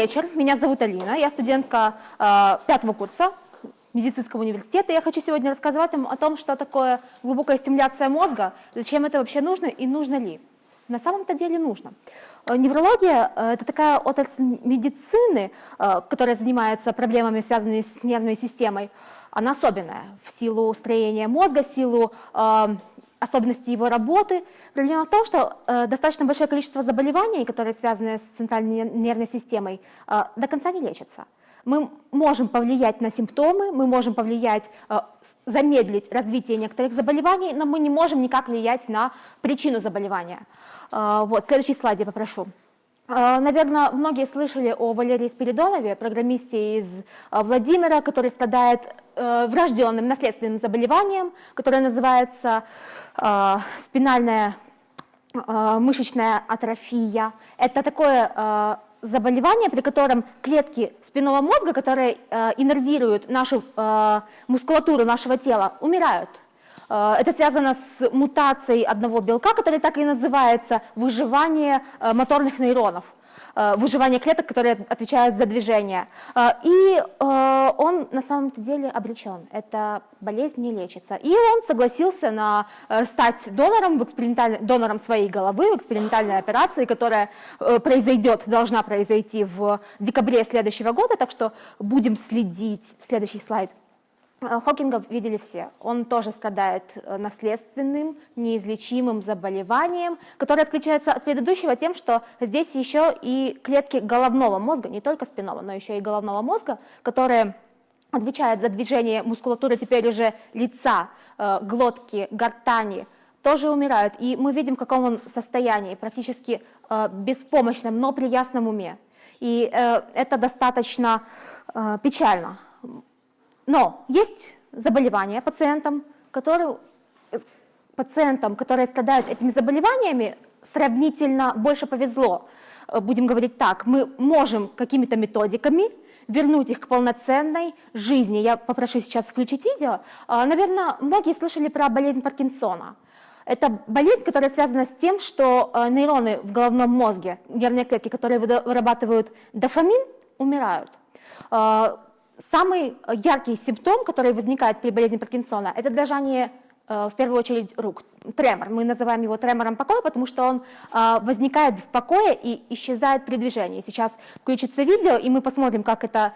вечер, меня зовут Алина, я студентка э, пятого курса медицинского университета. Я хочу сегодня рассказать вам о том, что такое глубокая стимуляция мозга, зачем это вообще нужно и нужно ли. На самом-то деле нужно. Э, неврология э, – это такая отрасль медицины, э, которая занимается проблемами, связанными с нервной системой. Она особенная в силу строения мозга, в силу особенности его работы. Проблема в том, что э, достаточно большое количество заболеваний, которые связаны с центральной нервной системой, э, до конца не лечатся. Мы можем повлиять на симптомы, мы можем повлиять, э, замедлить развитие некоторых заболеваний, но мы не можем никак влиять на причину заболевания. Э, вот, следующий слайд я попрошу. А, Наверное, многие слышали о Валерии Спиридонове, программисте из а, Владимира, который страдает э, врожденным наследственным заболеванием, которое называется э, спинальная мышечная атрофия. Это такое заболевание, при котором клетки спинного мозга, которые э, иннервируют нашу мускулатуру нашего тела, умирают. Э, это связано с мутацией одного белка, который так и называется выживание э, моторных нейронов э, выживание клеток, которые отвечают за движение. И он на самом деле обречен. Эта болезнь не лечится. И он согласился на стать донором, в донором своей головы в экспериментальной операции, которая произойдет, должна произойти в декабре следующего года. Так что будем следить. Следующий слайд. Э, Хокинга видели все. Он тоже страдает э, наследственным, неизлечимым заболеванием, которое отличается от предыдущего тем, что здесь еще и клетки головного мозга, не только спинного, но еще и головного мозга, которые отвечают за движение мускулатуры теперь уже лица, э, глотки, гортани, тоже умирают. И мы видим, в каком он состоянии, практически беспомощном, но при ясном уме. И это достаточно печально. Но есть заболевания пациентам, которые, пациентам, которые страдают этими заболеваниями, сравнительно больше повезло. Э, будем говорить так, мы можем какими-то методиками вернуть их к полноценной жизни. Я попрошу сейчас включить видео. А, Наверное, многие слышали про болезнь Паркинсона. Это болезнь, которая связана с тем, что э, нейроны в головном мозге, нервные клетки, которые вырабатывают дофамин, умирают. Самый яркий симптом, который возникает при болезни Паркинсона, это дрожание э, в первую очередь рук, тремор. Мы называем его тремором покоя, потому что он э, возникает в покое и исчезает при движении. Сейчас включится видео, и мы посмотрим, как это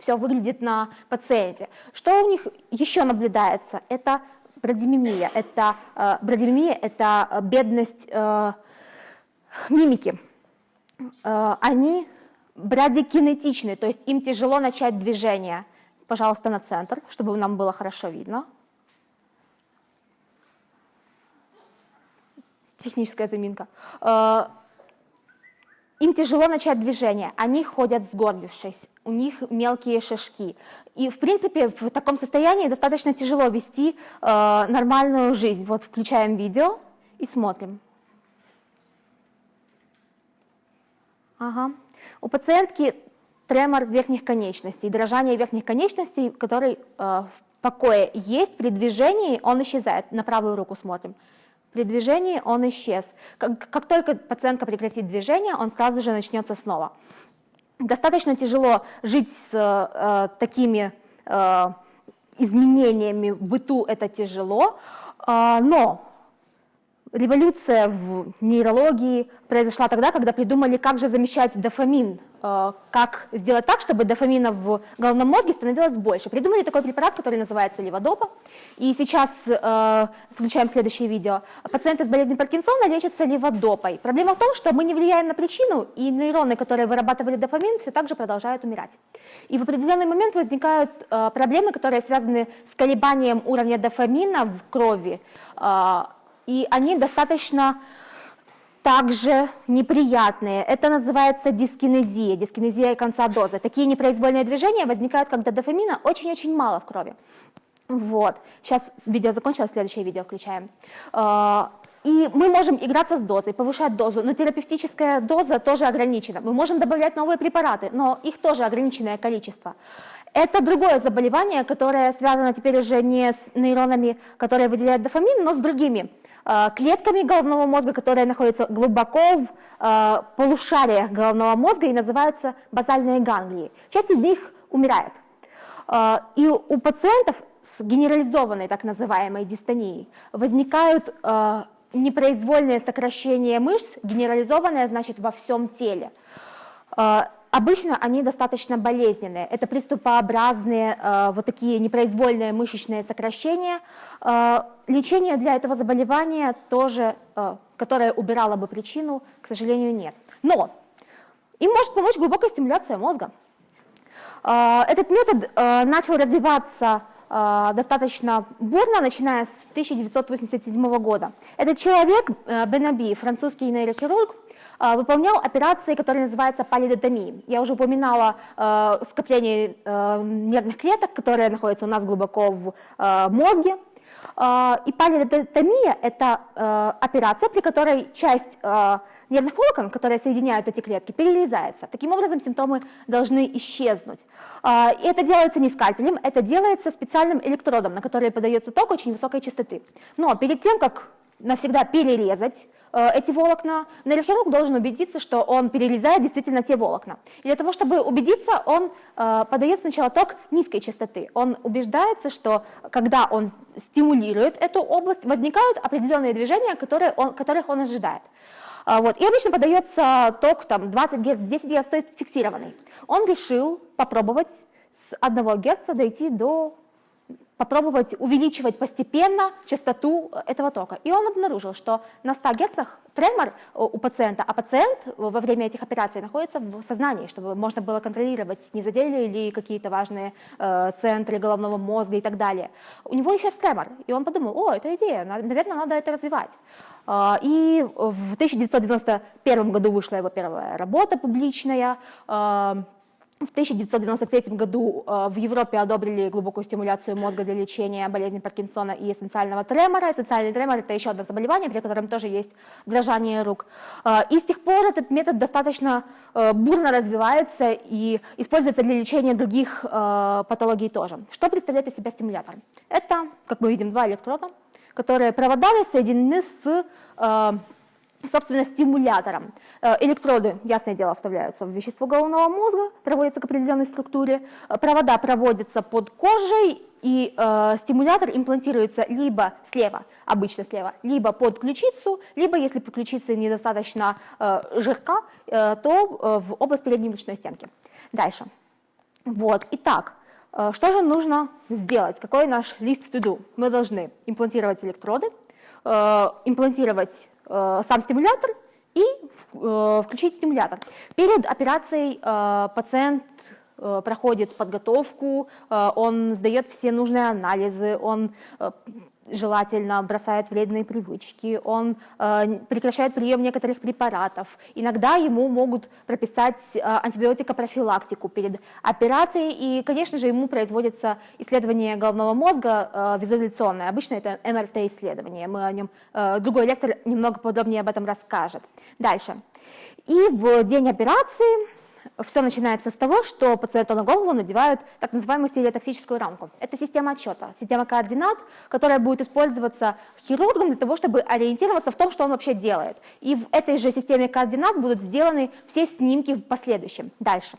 все выглядит на пациенте. Что у них еще наблюдается? Это брадимимия. Это, э, брадимимия – это бедность мимики. Они брадикинетичны, то есть им тяжело начать движение. Пожалуйста, на центр, чтобы нам было хорошо видно. Техническая заминка. Э, им тяжело начать движение, они ходят сгорбившись, у них мелкие шажки. И, в принципе, в таком состоянии достаточно тяжело вести э, нормальную жизнь. Вот включаем видео и смотрим. Ага. У пациентки тремор верхних конечностей, дрожание верхних конечностей, который э, в покое есть, при движении он исчезает. На правую руку смотрим. При движении он исчез. Как, как только пациентка прекратит движение, он сразу же начнется снова. Достаточно тяжело жить с э, такими э, изменениями в быту, это тяжело, э, но Революция в нейрологии произошла тогда, когда придумали, как же замещать дофамин, э, как сделать так, чтобы дофамина в головном мозге становилось больше. Придумали такой препарат, который называется леводопа. И сейчас, э, включаем следующее видео, пациенты с болезнью Паркинсона лечатся леводопой. Проблема в том, что мы не влияем на причину, и нейроны, которые вырабатывали дофамин, все так же продолжают умирать. И в определенный момент возникают э, проблемы, которые связаны с колебанием уровня дофамина в крови, и они достаточно также неприятные. Это называется дискинезия, дискинезия конца дозы. Такие непроизвольные движения возникают, когда дофамина очень-очень мало в крови. Вот. Сейчас видео закончилось, следующее видео включаем. А, и мы можем играться с дозой, повышать дозу, но терапевтическая доза тоже ограничена. Мы можем добавлять новые препараты, но их тоже ограниченное количество. Это другое заболевание, которое связано теперь уже не с нейронами, которые выделяют дофамин, но с другими клетками головного мозга, которые находятся глубоко в э, полушариях головного мозга и называются базальные ганглии. Часть из них умирает. Э, и у пациентов с генерализованной так называемой дистонией возникают непроизвольное сокращение мышц, генерализованное значит во всем теле. Обычно они достаточно болезненные. Это приступообразные, э, вот такие непроизвольные мышечные сокращения. Э, лечение для этого заболевания тоже, э, которое убирало бы причину, к сожалению, нет. Но им может помочь глубокая стимуляция мозга. Этот метод начал развиваться достаточно бурно, начиная с 1987 года. Этот человек, Бенаби, французский нейрохирург, выполнял операции, которые называются палидотомией. Я уже упоминала э, скопление э, нервных клеток, которые находятся у нас глубоко в э, мозге. Э, и палидотомия – это э, операция, при которой часть э, нервных волокон, которые соединяют эти клетки, перерезается. Таким образом, симптомы должны исчезнуть. Э, и это делается не скальпелем, это делается специальным электродом, на который подается ток очень высокой частоты. Но перед тем, как навсегда перерезать эти волокна, нейрохирург должен убедиться, что он перерезает действительно те волокна. И для того, чтобы убедиться, он э, подает сначала ток низкой частоты. Он убеждается, что когда он стимулирует эту область, возникают определенные движения, которые он, которых он ожидает. Э, вот. И обычно подается ток там, 20 Гц, 10 Гц, то есть фиксированный. Он решил попробовать с 1 Гц дойти до попробовать увеличивать постепенно частоту э, этого тока. И он обнаружил, что на 100 Гц тремор э, у пациента, а пациент во время этих операций находится в сознании, чтобы можно было контролировать, не задели ли какие-то важные э, центры головного мозга и так далее. У него еще тремор, и он подумал, о, это идея, наверное, надо это развивать. Э, и в 1991 году вышла его первая работа публичная, э, в 1993 году э, в Европе одобрили глубокую стимуляцию мозга для лечения болезни Паркинсона и эссенциального тремора. Эссенциальный тремор – это еще одно заболевание, при котором тоже есть дрожание рук. Э, и с тех пор этот метод достаточно э, бурно развивается и используется для лечения других патологий тоже. Что представляет из себя стимулятор? Это, как мы видим, два электрода, которые проводами соединены с собственно, стимулятором. Э, электроды, ясное дело, вставляются в вещество головного мозга, проводятся к определенной структуре, э, провода проводятся под кожей, и э, стимулятор имплантируется либо слева, обычно слева, либо под ключицу, либо, если под ключицей недостаточно э, жирка, э, то э, в область передней брюшной стенки. Дальше. Вот, итак, э, что же нужно сделать? Какой наш лист to do? Мы должны имплантировать электроды, э, имплантировать Э, сам стимулятор и э, включить стимулятор. Перед операцией э, пациент проходит подготовку, он сдает все нужные анализы, он желательно бросает вредные привычки, он э, прекращает прием некоторых препаратов. Иногда ему могут прописать э, антибиотикопрофилактику перед операцией, и, конечно же, ему производится исследование головного мозга э, визуализационное. Обычно это МРТ-исследование, мы о нем, э, другой лектор немного подробнее об этом расскажет. Дальше. И в день операции все начинается с того, что пациенту на голову надевают так называемую стереотоксическую рамку. Это система отчета, система координат, которая будет использоваться хирургом для того, чтобы ориентироваться в том, что он вообще делает. И в этой же системе координат будут сделаны все снимки в последующем. Дальше.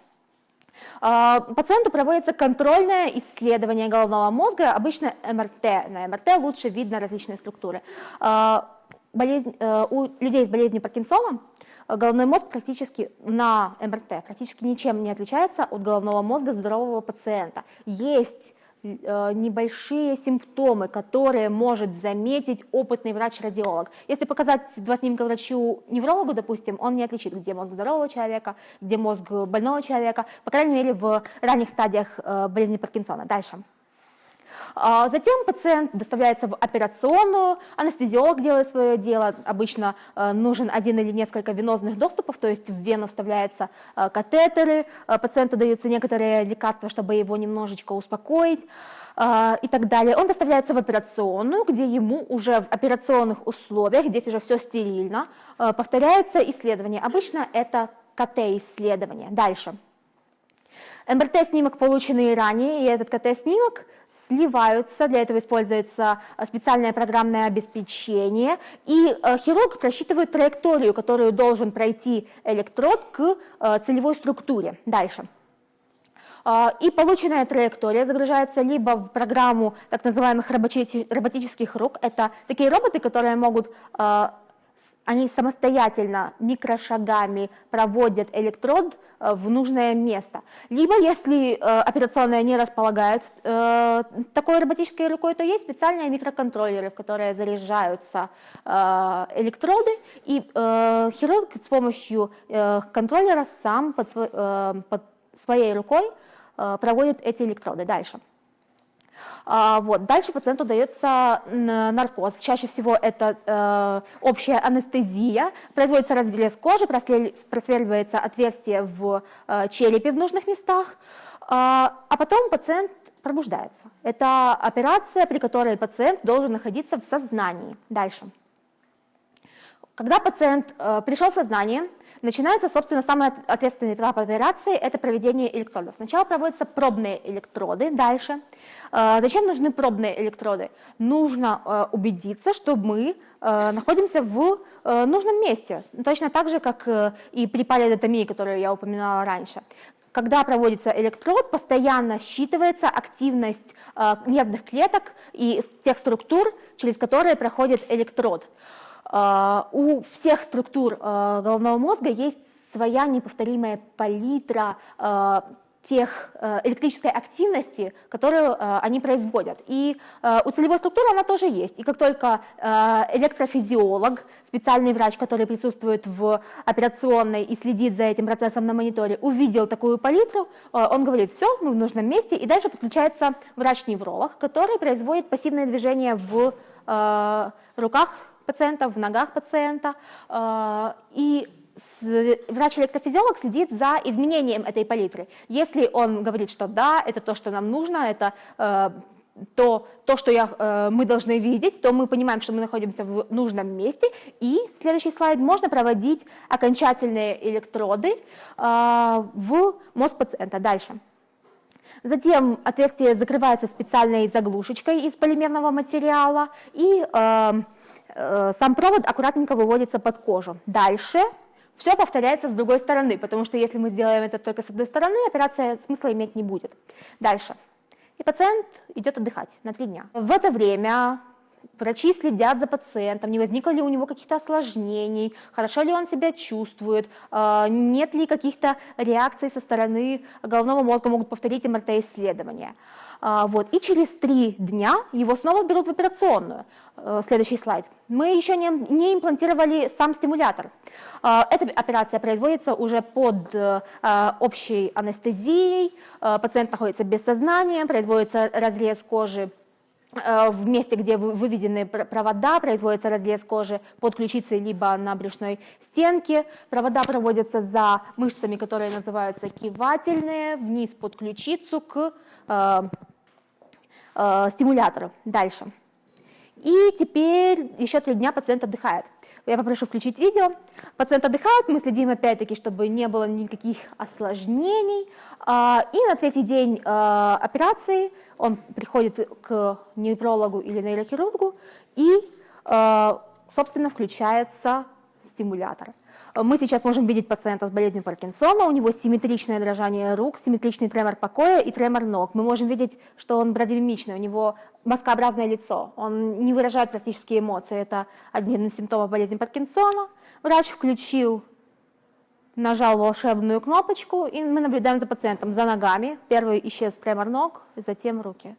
А, пациенту проводится контрольное исследование головного мозга, обычно МРТ. На МРТ лучше видно различные структуры. А, болезнь, э, у людей с болезнью Паркинсона головной мозг практически на МРТ практически ничем не отличается от головного мозга здорового пациента. Есть э, небольшие симптомы, которые может заметить опытный врач-радиолог. Если показать два снимка врачу-неврологу, допустим, он не отличит, где мозг здорового человека, где мозг больного человека, по крайней мере, в ранних стадиях э, болезни Паркинсона. Дальше. А затем пациент доставляется в операционную, анестезиолог делает свое дело, обычно э, нужен один или несколько венозных доступов, то есть в вену вставляются э, катетеры, э, пациенту даются некоторые лекарства, чтобы его немножечко успокоить и так далее. Он доставляется в операционную, где ему уже в операционных условиях, здесь уже все стерильно, повторяется исследование. Обычно это КТ-исследование. Дальше. МРТ-снимок, полученный ранее, и этот КТ-снимок сливаются, для этого используется специальное программное обеспечение, и э, хирург просчитывает траекторию, которую должен пройти электрод к э, целевой структуре. Дальше. Э, и полученная траектория загружается либо в программу так называемых роботических рук, это такие роботы, которые могут они самостоятельно микрошагами проводят электрод э, в нужное место. Либо, если э, операционная не располагает э, такой роботической рукой, то есть специальные микроконтроллеры, в которые заряжаются электроды, и хирург с помощью контроллера сам под своей рукой проводит эти электроды. Дальше. А, вот. Дальше пациенту дается наркоз. Чаще всего это э, общая анестезия. Производится разрез кожи, просверливается отверстие в э, черепе в нужных местах, а, а потом пациент пробуждается. Это операция, при которой пациент должен находиться в сознании. Дальше. Когда пациент э, пришел в сознание, начинается, собственно, самый ответственный этап операции – это проведение электродов. Сначала проводятся пробные электроды, дальше. Э, зачем нужны пробные электроды? Нужно э, убедиться, что мы э, находимся в э, нужном месте, точно так же, как э, и при палеодотомии, которую я упоминала раньше. Когда проводится электрод, постоянно считывается активность э, нервных клеток и тех структур, через которые проходит электрод. А, у всех структур а, головного мозга есть своя неповторимая палитра а, тех электрической активности, которую они производят. И у целевой структуры она тоже есть. И как только электрофизиолог, специальный врач, который присутствует в операционной и следит за этим процессом на мониторе, увидел такую палитру, он говорит, все, мы в нужном месте, и дальше подключается врач-невролог, который производит пассивное движение в руках пациента, в ногах пациента, э, и врач-электрофизиолог следит за изменением этой палитры. Если он говорит, что да, это то, что нам нужно, это э, то, то что я, э, мы должны видеть, то мы понимаем, что мы находимся в нужном месте. И следующий слайд, можно проводить окончательные электроды в мозг пациента. Дальше. Затем отверстие закрывается специальной заглушечкой из полимерного материала, и Э, сам провод аккуратненько выводится под кожу. Дальше все повторяется с другой стороны, потому что если мы сделаем это только с одной стороны, операция смысла иметь не будет. Дальше. И пациент идет отдыхать на три дня. В это время врачи следят за пациентом, не возникло ли у него каких-то осложнений, хорошо ли он себя чувствует, э, нет ли каких-то реакций со стороны головного мозга, могут повторить МРТ-исследования. А, вот. И через три дня его снова берут в операционную. Э, следующий слайд. Мы еще не, не имплантировали сам стимулятор. А, эта операция производится уже под э, общей анестезией, пациент находится без сознания, производится разрез кожи в месте, где выведены провода, производится разрез кожи под ключицей либо на брюшной стенке. Провода проводятся за мышцами, которые называются кивательные, вниз под ключицу к э, стимуляторы. Дальше. И теперь еще три дня пациент отдыхает. Я попрошу включить видео. Пациент отдыхает, мы следим опять-таки, чтобы не было никаких осложнений. А, и на третий день а, операции он приходит к неврологу или нейрохирургу и, а, собственно, включается стимулятор. Мы сейчас можем видеть пациента с болезнью Паркинсона, у него симметричное дрожание рук, симметричный тремор покоя и тремор ног. Мы можем видеть, что он брадиомимичный, у него маскообразное лицо, он не выражает практически эмоции. Это один из симптомов болезни Паркинсона. Врач включил, нажал волшебную кнопочку, и мы наблюдаем за пациентом, за ногами. Первый исчез тремор ног, затем руки.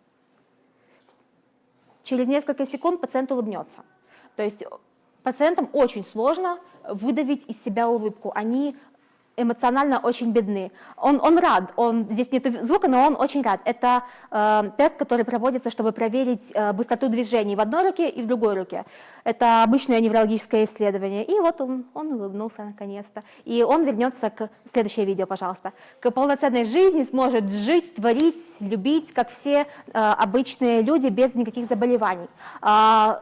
Через несколько секунд пациент улыбнется. То есть пациентам очень сложно выдавить из себя улыбку. Они эмоционально очень бедны. Он, он рад, он, здесь нет звука, но он очень рад. Это э, тест, который проводится, чтобы проверить э, быстроту движений в одной руке и в другой руке. Это обычное неврологическое исследование. И вот он, он улыбнулся наконец-то. И он вернется к... Следующее видео, пожалуйста. К полноценной жизни сможет жить, творить, любить, как все э, обычные люди, без никаких заболеваний. Э,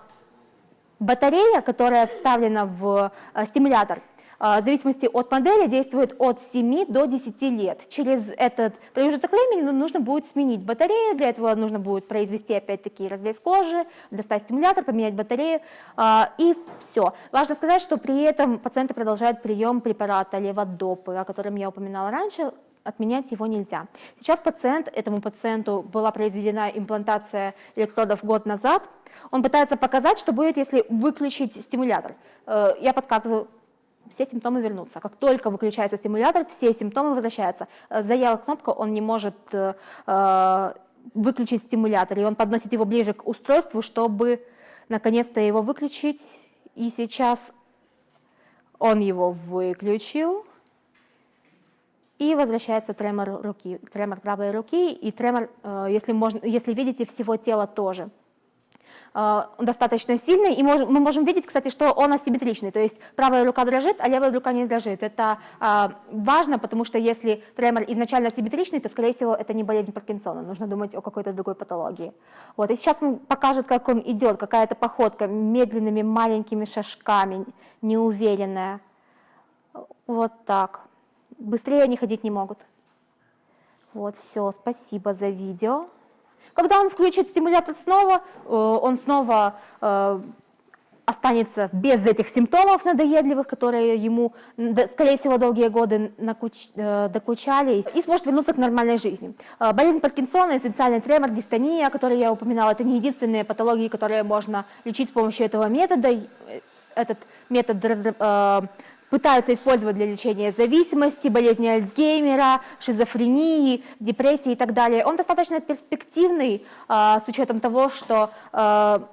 Батарея, которая вставлена в э, стимулятор, э, в зависимости от модели действует от 7 до 10 лет. Через этот промежуток времени ну, нужно будет сменить батарею, для этого нужно будет произвести опять-таки разрез кожи, достать стимулятор, поменять батарею и все. Важно сказать, что при этом пациенты продолжают прием препарата леводопы, о котором я упоминала раньше, отменять его нельзя. Сейчас пациент, этому пациенту была произведена имплантация электродов год назад, он пытается показать, что будет, если выключить стимулятор. Э, я подсказываю, все симптомы вернутся. Как только выключается стимулятор, все симптомы возвращаются. Э, Заела кнопку, он не может э, выключить стимулятор, и он подносит его ближе к устройству, чтобы наконец-то его выключить. И сейчас он его выключил. И возвращается тремор руки, тремор правой руки и тремор, э, если, можно, если видите, всего тела тоже э, достаточно сильный, и мы можем видеть, кстати, что он асимметричный, то есть правая рука дрожит, а левая рука не дрожит. Это э, важно, потому что если тремор изначально асимметричный, то, скорее всего, это не болезнь Паркинсона, нужно думать о какой-то другой патологии. Вот. И сейчас он покажет, как он идет, какая-то походка медленными маленькими шажками, неуверенная. Вот так. Быстрее они ходить не могут. Вот, все, спасибо за видео. Когда он включит стимулятор снова, э, он снова э, останется без этих симптомов надоедливых, которые ему, скорее всего, долгие годы э, докучали, и сможет вернуться к нормальной жизни. Болезнь Паркинсона, эссенциальный тремор, дистония, которые я упоминала, это не единственные патологии, которые можно лечить с помощью этого метода. Этот метод пытаются использовать для лечения зависимости, болезни Альцгеймера, шизофрении, депрессии и так далее. Он достаточно перспективный а, с учетом того, что а,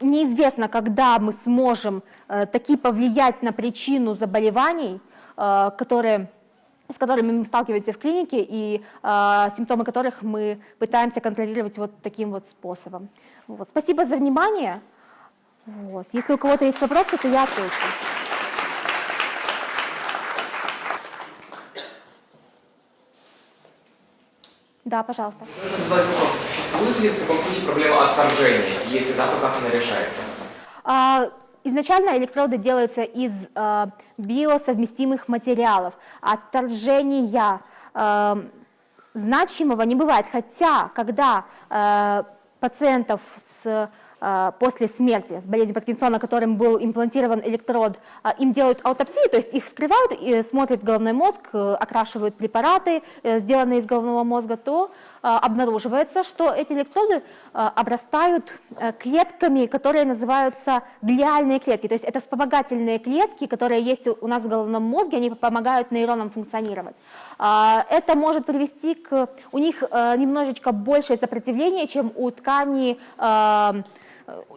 неизвестно, когда мы сможем а, таки повлиять на причину заболеваний, а, которые с которыми мы сталкиваемся в клинике и э, симптомы которых мы пытаемся контролировать вот таким вот способом. Вот. Спасибо за внимание. Вот. Если у кого-то есть вопросы, то я отвечу. Да, пожалуйста. Задать вопрос. Существует ли в таком случае проблема отторжения? Если да, то как она решается? А, изначально электроды делаются из а, биосовместимых материалов. Отторжения а, значимого не бывает. Хотя, когда а, пациентов с после смерти с болезнью Паркинсона, которым был имплантирован электрод, а, им делают аутопсию, то есть их вскрывают, и смотрят головной мозг, э, окрашивают препараты, э, сделанные из головного мозга, то а, обнаруживается, что эти электроды обрастают э, клетками, которые называются глиальные клетки, то есть это вспомогательные клетки, которые есть у нас в головном мозге, они помогают нейронам функционировать. Это может привести к... У них немножечко большее сопротивление, чем у ткани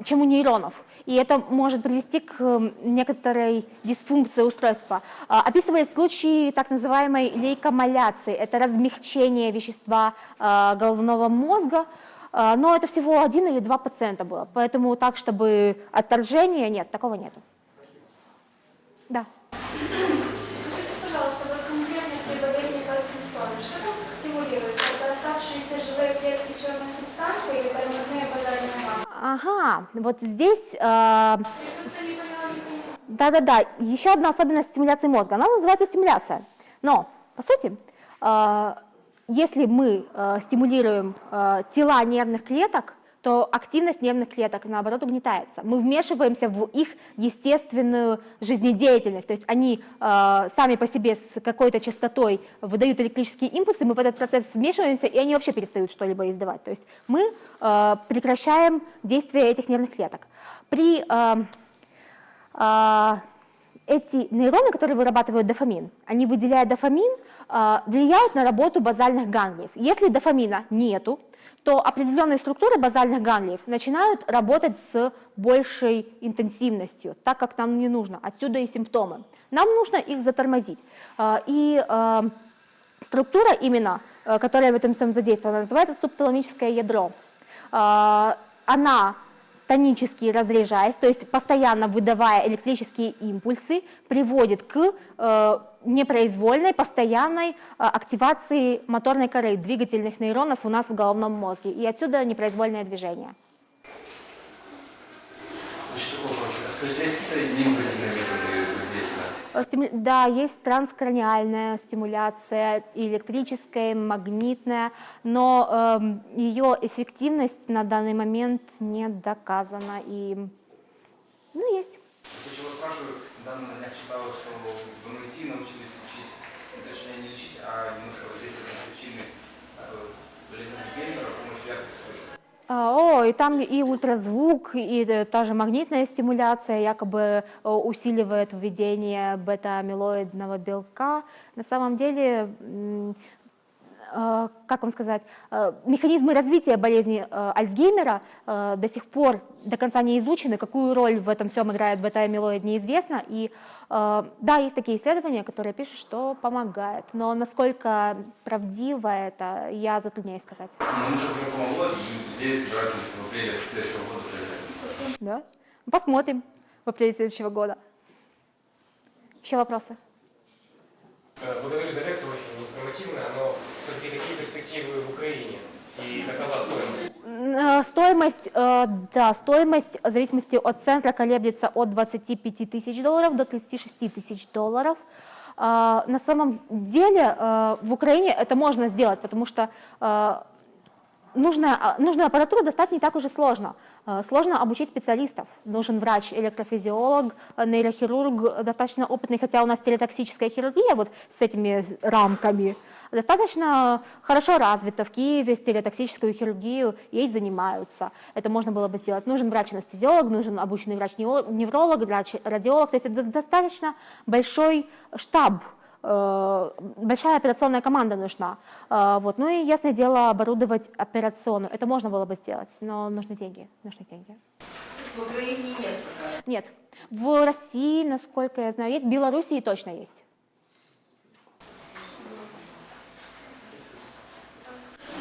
чем у нейронов. И это может привести к некоторой дисфункции устройства. А, описывает случаи так называемой лейкомаляции. Это размягчение вещества а, головного мозга, а, но это всего один или два пациента было. Поэтому так, чтобы отторжение, нет, такого нету. Да. Скажите, живые клетки черной субстанции или тормозные базальные Ага, вот здесь... Э, да-да-да, еще одна особенность стимуляции мозга, она называется стимуляция. Но, по сути, э, если мы э, стимулируем э, тела нервных клеток, то активность нервных клеток, наоборот, угнетается. Мы вмешиваемся в их естественную жизнедеятельность, то есть они э, сами по себе с какой-то частотой выдают электрические импульсы, мы в этот процесс вмешиваемся, и они вообще перестают что-либо издавать. То есть мы э, прекращаем действие этих нервных клеток. При э, э, эти нейроны, которые вырабатывают дофамин, они выделяют дофамин, влияют на работу базальных ганглиев. Если дофамина нету, то определенные структуры базальных ганглиев начинают работать с большей интенсивностью, так как нам не нужно. Отсюда и симптомы. Нам нужно их затормозить. А, и а, структура именно, которая в этом всем задействована, называется субталамическое ядро. А, она тонически разряжаясь, то есть постоянно выдавая электрические импульсы, приводит к э, непроизвольной, постоянной э, активации моторной коры, двигательных нейронов у нас в головном мозге, и отсюда непроизвольное движение. Значит, такого профиля. Скажите, а есть какие-то Да, есть транскраниальная стимуляция, электрическая, магнитная, но эм, ее эффективность на данный момент не доказана. И, ну, есть. Почему спрашиваю, недавно днях читала, что в MIT научились лечить, точнее не лечить, а немножко воздействовать на причины э, болезни Геймера с помощью ярких вспышек. А, О, и там и ультразвук, и э, та же магнитная стимуляция якобы э, усиливает введение бета-амилоидного белка. На самом деле, как вам сказать, э, механизмы развития болезни э, Альцгеймера э, до сих пор до конца не изучены, какую роль в этом всем играет бета-амилоид неизвестно. И э, да, есть такие исследования, которые пишут, что помогает, но насколько правдиво это, я затрудняюсь сказать. Но мы же уже помогло, и где собираются в апреле следующего года произойдет. Да? Посмотрим в апреле следующего года. Еще вопросы? Э, Благодарю за лекцию, очень информативная, но перспективы в Украине и какова стоимость? Э, Стоимость, э, да, стоимость в зависимости от центра колеблется от 25 тысяч долларов до 36 тысяч долларов. А, На самом деле э, в Украине это можно сделать, потому что нужная, а, нужную аппаратуру достать не так уж и сложно. Э, Сложно обучить специалистов. Нужен врач, электрофизиолог, э, нейрохирург, достаточно опытный, хотя у нас телетоксическая хирургия вот с этими рамками достаточно хорошо развита. В Киеве стереотоксическую хирургию ей занимаются. Это можно было бы сделать. Нужен врач-анестезиолог, нужен обученный врач-невролог, врач-радиолог. То есть это достаточно большой штаб э, большая операционная команда нужна. Э, Вот. Ну и, ясное дело, оборудовать операционную. Это можно было бы сделать, но нужны деньги. Нужны деньги. В Украине нет пока. Нет. В России, насколько я знаю, есть. В Белоруссии точно есть.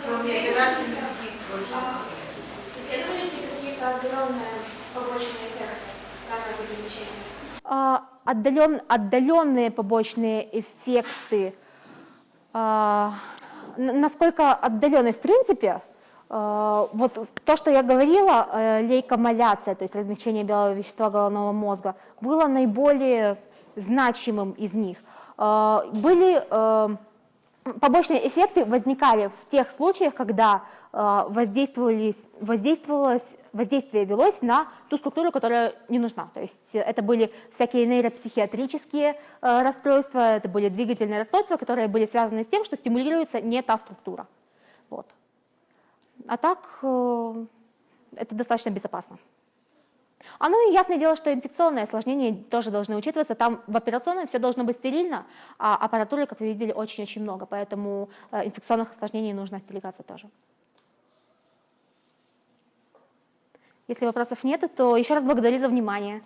Кроме операций никаких больше. Исследовались ли какие-то отдаленные побочные эффекты данного лечения? Отдален- отдаленные побочные эффекты, н- насколько отдаленные в принципе, а, вот то, что я говорила, э, лейкомаляция, то есть размягчение белого вещества головного мозга, было наиболее значимым из них. А, Были э, побочные эффекты возникали в тех случаях, когда э, воздействовалось, воздействие велось на ту структуру, которая не нужна. То есть это были всякие нейропсихиатрические э, расстройства, это были двигательные расстройства, которые были связаны с тем, что стимулируется не та структура. Вот. А так э, это достаточно безопасно. А ну и ясное дело, что инфекционные осложнения тоже должны учитываться. Там в операционной все должно быть стерильно, а аппаратуры, как вы видели, очень-очень много, поэтому э, инфекционных осложнений нужно остерегаться тоже. Если вопросов нет, то еще раз благодарю за внимание.